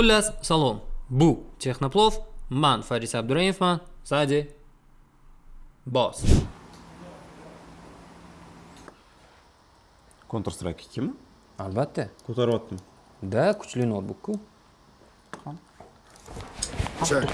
Xullas, salom. Bu Texnoplov, man Faris Abdurayevman, sadi boss. Counter Strike 2 mi? Albatta. Ko'taryaptimi? Da, kuchli notebook-ku. Check.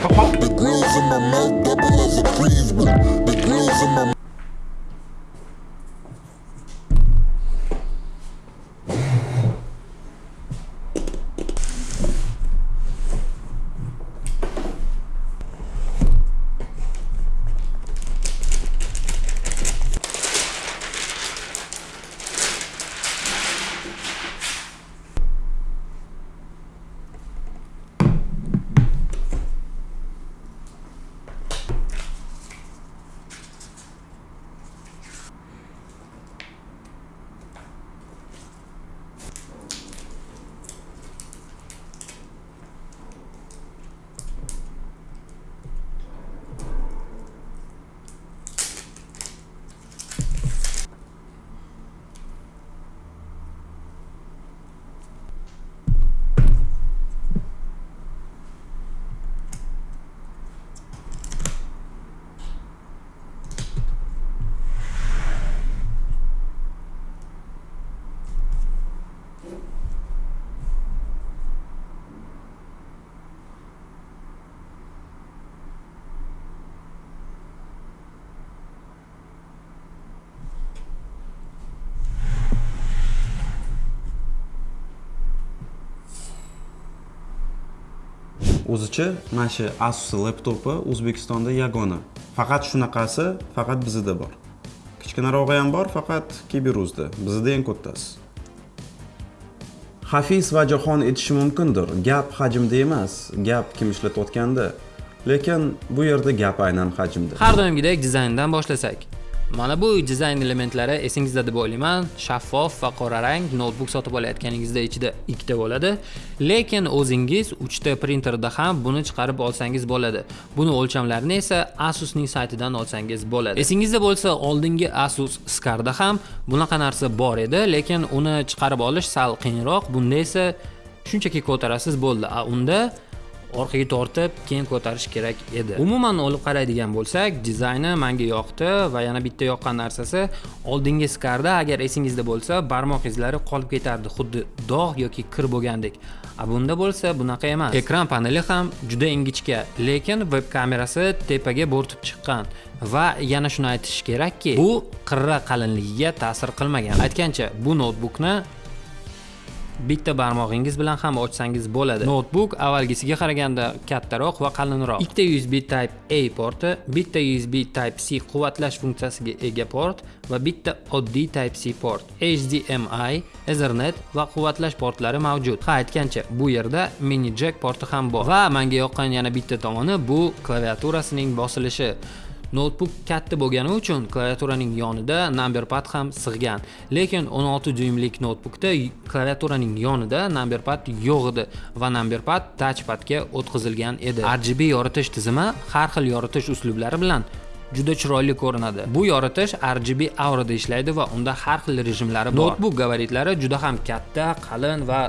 O'zicha mana shu asus laptopi o'zbekistonda yagona. Faqat shunaqasi faqat bizda bor. Kichkinarog'i ham bor faqat kiberuzda. Bizda eng kattasi hafiz va jahon etishi mumkindir. Gap hajmda emas gap kim ishlatayotganda. Lekin bu yerda gap aynan hajmda. Har doimgidek dizayndan boshlasak. Mana bu dizayn elementlari esingizda deb o'ylayman. Shaffof va qora rang notebook sotib olayotganingizda ichida ikkita bo'ladi, lekin o'zingiz 3 ta printerda ham buni chiqarib olsangiz bo'ladi. Buni o'lchamlarini esa Asus ning saytidan olsangiz bo'ladi. Esingizda bo'lsa, oldingi Asus Scarda ham bunaqa narsa bor edi, lekin uni chiqarib olish sal qiyinroq. Bunda esa shunchaki ko'tarasiz bo'ldi. A unda orqaga tortib keyin ko'tarish kerak edi. Umuman olib qaraydigan bo'lsak dizayni menga yoqdi va yana bitta yoqqan narsasi oldingi skarda agar esingizda bo'lsa barmoq izlari qolib ketardi xuddi dog' yoki kir bo'lgandek. A bunda bo'lsa bunaqa emas. Ekran paneli ham juda ingichka lekin web kamerasi tepaga bo'rtib chiqqan va yana shuni aytish kerakki bu qirra qalinligiga ta'sir qilmagan. Aytgancha bu notebookni bitta barmog'ingiz bilan ham ochsangiz bo'ladi. Notebook avvalgisiga qaraganda kattaroq va qalinroq ikkita usb type a porti bitta usb type c quvvatlash funksiyasiga ega port va bitta oddiy type c port. Hdmi ethernet va quvvatlash portlari mavjud. Ha aytgancha bu yerda mini jack porti ham bor. Va menga yoqqan yana bitta tomoni bu klaviaturasining bosilishi. Notebook katta bo'lgani uchun klaviaturaning yonida number pad ham sig'gan. Lekin 16 dyuymlik notebookda klaviaturaning yonida number pad yo'q edi va number pad touchpadga o'tkazilgan edi. RGB yoritish tizimi har xil yoritish uslublari bilan juda chiroyli ko'rinadi. Bu yoritish RGB aurada ishlaydi va unda har xil rejimlari bor. Notebook gabaritlari juda ham katta, qalin va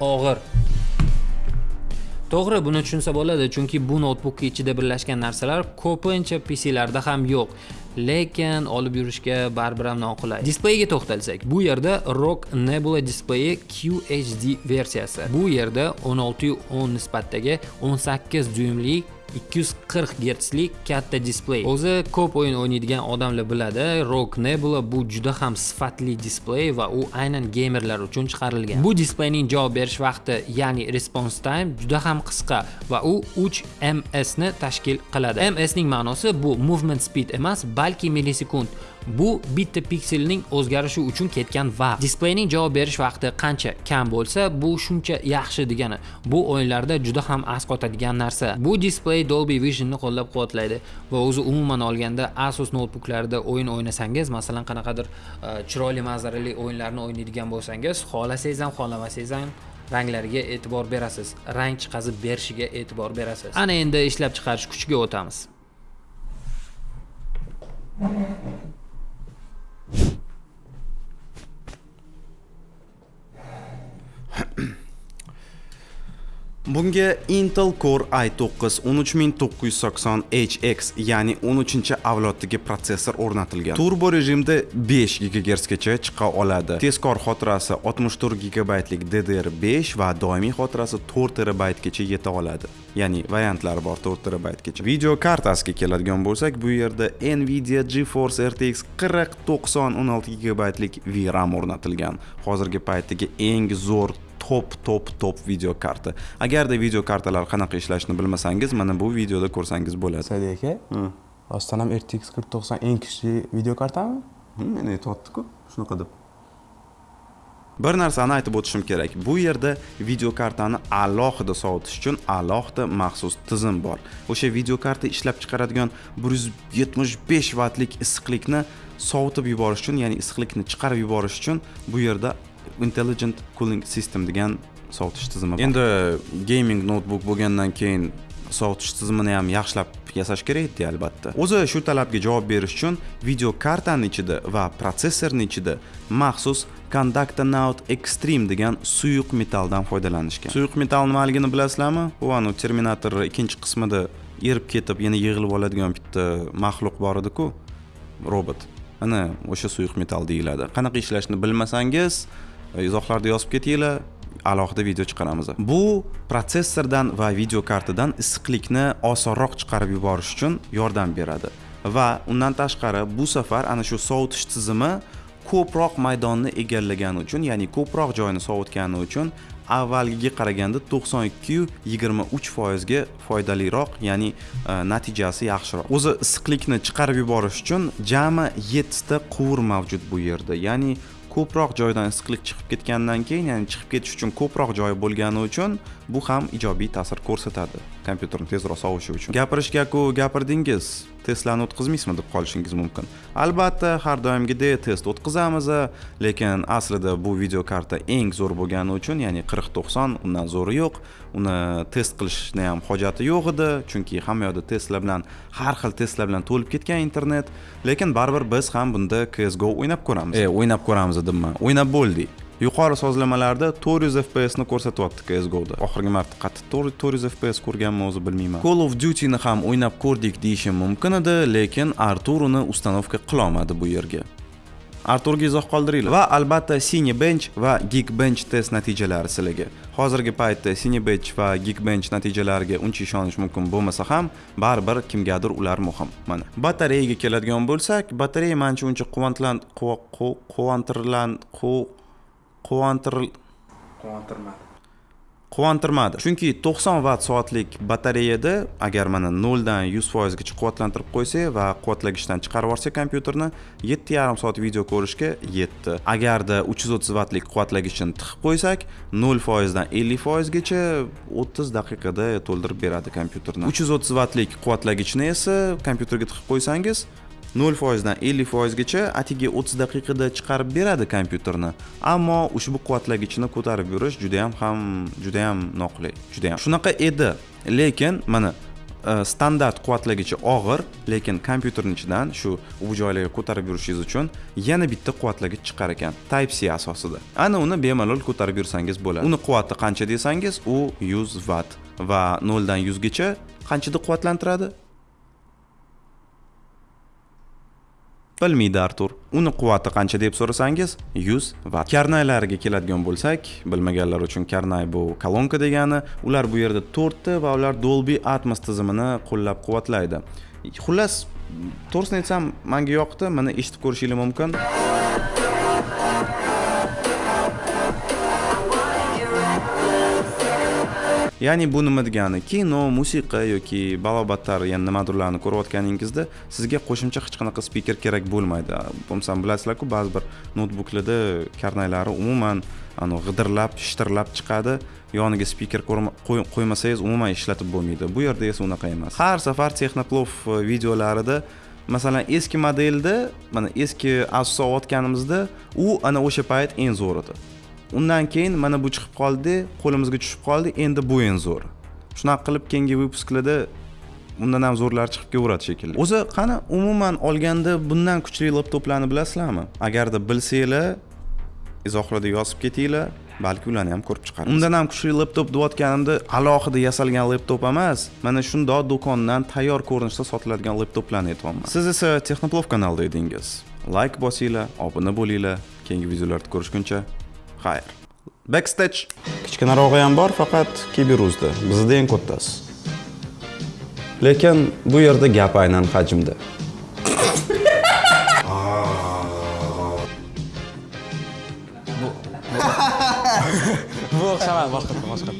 og'ir. To'g'ri, buni tushunsa bo'ladi, chunki bu notebook ichida birlashgan narsalar ko'pincha PC larda ham yo'q. Lekin olib yurishga baribir ham noqulay. Displeyga to'xtalsak, bu yerda ROG Nebula Display QHD versiyasi. Bu yerda 16:10 nisbatdagi 18 dyuymli 240 gertslik katta displey. O'zi ko'p o'yin o'ynaydigan odamlar biladi, ROG Nebula bu juda ham sifatli displey va u aynan gamerlar uchun chiqarilgan. Bu displeyning javob berish vaqti, ya'ni response time juda ham qisqa va u 3 ms ni tashkil qiladi. ms ning ma'nosi bu movement speed emas, balki millisekund. Bu bitta pikselning o'zgarishi uchun ketgan vaqt. Displeyning javob berish vaqti qancha kam bo'lsa, bu shuncha yaxshi degani. Bu o'yinlarda juda ham asqotadigan narsa. Bu displey Dolby Vision'ni qo'llab-quvvatlaydi va o'zi umuman olganda Asus noutbuklarida o'yin o'ynasangiz, masalan, qanaqadir e, chiroyli manzarali o'yinlarni o'ynaydigan bo'lsangiz, xohlasangiz ham, xohlamasangiz ham ranglariga e'tibor berasiz. Rang chiqazib berishiga e'tibor berasiz. Ana endi ishlab chiqarish kuchiga o'tamiz. Bunga Intel Core i9 13980HX, ya'ni 13-avloddagi protsessor o'rnatilgan. Turbo rejimda 5 GHz gacha chiqa oladi. Tezkor xotirasi 64 GB lik DDR5 va doimiy xotirasi 4 TB gacha yeta oladi. Ya'ni variantlari bor 4 TB gacha. Video kartasiga keladigan bo'lsak, bu yerda Nvidia GeForce RTX 4090 16 GB lik VRAM o'rnatilgan. Hozirgi paytdagi eng zo'r top top top video karta agarda video kartalar qanaqa ishlashini bilmasangiz mana bu videoda ko'rsangiz bo'ladi. Sadi aka rostdan ham rtx 4090 eng kuchli video kartami meni aytyapti-ku shunaqa deb. Bir narsani aytib o'tishim kerak. Bu yerda video kartani alohida sovutish uchun alohida maxsus tizim bor. O'sha video karta ishlab chiqaradigan 175 vatlik issiqlikni sovutib yuborish uchun ya'ni issiqlikni chiqarib yuborish uchun bu yerda intelligent cooling system degan sovutish tizimi bor. Endi gaming notebook bo'lgandan keyin sovutish tizimini ham yaxshilab yasash kerak edi albatta. O'zi shu talabga javob berish uchun video kartani ichida va protsessorni ichida maxsus Conductonaut Extreme degan suyuq metalldan foydalanishgan. Suyuq metall nimaligini bilasizlarmi? U anu terminator ikkinchi qismida erib ketib yana yig'ilib oladigan bitta maxluq bor ediku robot. Ana o'sha suyuq metall deyiladi. Qanaqa ishlashini bilmasangiz E, izohlarda yozib ketinglar alohida video chiqaramiz. Bu protsessordan va video kartadan issiqlikni osonroq chiqarib yuborish uchun yordam beradi. Va undan tashqari bu safar ana shu sovutish tizimi ko'proq maydonni egallagani uchun ya'ni ko'proq joyni sovutgani uchun avvalgiga qaraganda 92-23 foizga foydaliroq ya'ni e, natijasi yaxshiroq. O'zi issiqlikni chiqarib yuborish uchun jami 7 ta quvur mavjud bu yerda ya'ni ko'proq joydan issiqlik chiqib ketgandan keyin ya'ni chiqib ketish uchun ko'proq joyi bo'lgani uchun bu ham ijobiy ta'sir ko'rsatadi. Kompyuterni tezroq sovishi uchun. Gapirishga-ku gapirdingiz testlarni o'tkazmaysizmi deb qolishingiz mumkin. Albatta har doimgidek test o'tkazamiz lekin aslida bu video karta eng zo'r bo'lgani uchun ya'ni 4090 undan zo'ri yo'q. Uni test qilishni ham hojati yo'q edi chunki hamma yoqda testlar bilan har xil testlar bilan to'lib ketgan internet. Lekin baribir biz ham bunda csgo o'ynab ko'ramiz. E o'ynab ko'ramiz dedimman o'ynab bo'ldik yuqori sozlamalarda 400 fps ni ko'rsatyapti CSGOda. Oxirgi marta qattiq 400 fps ko'rganman o'zi bilmayman. Call of Duty ni ham o'ynab ko'rdik deyishim mumkin edi, lekin Artur uni ustanovka qila olmadi bu yerga. Arturga izoh qoldiringlar va albatta Cinebench va Geekbench test natijalari sizlarga. Hozirgi paytda Cinebench va Geekbench natijalariga uncha ishonish mumkin bo'lmasa ham, baribir kimgadir ular muhim. Mana. Batareyaga keladigan bo'lsak, batareya mencha uncha quvantlan quvontirlan quvontir quvontirmadi. quvontirmadi. Chunki 90 vatt soatlik batareyada agar mana 0 dan 100 foizgacha quvvatlantirib qo'ysak va quvvatlagichdan chiqarib yuborsak kompyuterni 7,5 soat video ko'rishga yetdi. Agarda 330 vattlik quvvatlagichni tiqib qo'ysak 0 foizdan 50 foizgacha 30 daqiqada to'ldirib beradi kompyuterni. 330 vattlik quvvatlagichni esa kompyuterga tiqib qo'ysangiz 0 foizdan 50 foizgacha atigi 30 daqiqada chiqarib beradi kompyuterni. Ammo ushbu quvvatlagichni ko'tarib yurish juda ham ham juda ham noqulay juda ham shunaqa edi. Lekin mana e, standart quvvatlagichi og'ir lekin kompyuterni ichidan shu u joylarga ko'tarib yurishingiz uchun yana bitta quvvatlagich chiqar ekan type c asosida. Ana uni bemalol ko'tarib yursangiz bo'ladi. Uni quvvati qancha desangiz u 100 vatt va 0 dan 100 gacha qanchada quvvatlantiradi? Bilmaydi artur. Uni quvvati qancha deb so'rasangiz 100 vatt karnaylariga keladigan bo'lsak bilmaganlar uchun karnay bu kolonka degani ular bu yerda to'rtta va ular dolby atmos tizimini qo'llab quvvatlaydi xullas to'g'risini aytsam manga yoqdi mana eshitib ko'rishingiz mumkin. Ya'ni bu nima degani kino musiqa yoki balobatlar yana nimadirlarni ko'rayotganingizda sizga qo'shimcha hech qanaqa spiker kerak bo'lmaydi. Bo'lmasam bilasizlarku ba'zi bir noutbuklarda karnaylari umuman g'idirlab shitirlab chiqadi. Yoniga spiker qo'ymasangiz umuman ishlatib bo'lmaydi. Bu yerda esa unaqa emas. Har safar texnoplov e, videolarida masalan eski modelda mana eski asus olayotganimizda u ana o'sha payt eng zo'r edi undan keyin mana bu chiqib qoldi qo'limizga tushib qoldi. Endi bu eng zo'r. Shunaqa qilib keyingi выпускlarda undan ham zo'rlari chiqib kelaveradi shekilli. O'zi qani umuman olganda bundan kuchli laptoplarni bilasizlarmi? Agarda bilsanglar izohlarda yozib ketinglar balki ularni ham ko'rib chiqarmiz undan ham kuchli laptop deyotganimda alohida yasalgan laptop emas mana shundoq do'kondan tayyor ko'rinishda sotiladigan laptoplarni aytyapman. Siz esa texnoplov kanalida edingiz. Layk bosinglar obuna bo'linglar. Keyingi videolarda ko'rishguncha xayr backstage kichkinarog'i ham bor faqat kiberuzda bizda eng kattasi lekin bu yerda gap aynan hajmda bu o'xshamaydi boshqa boshqa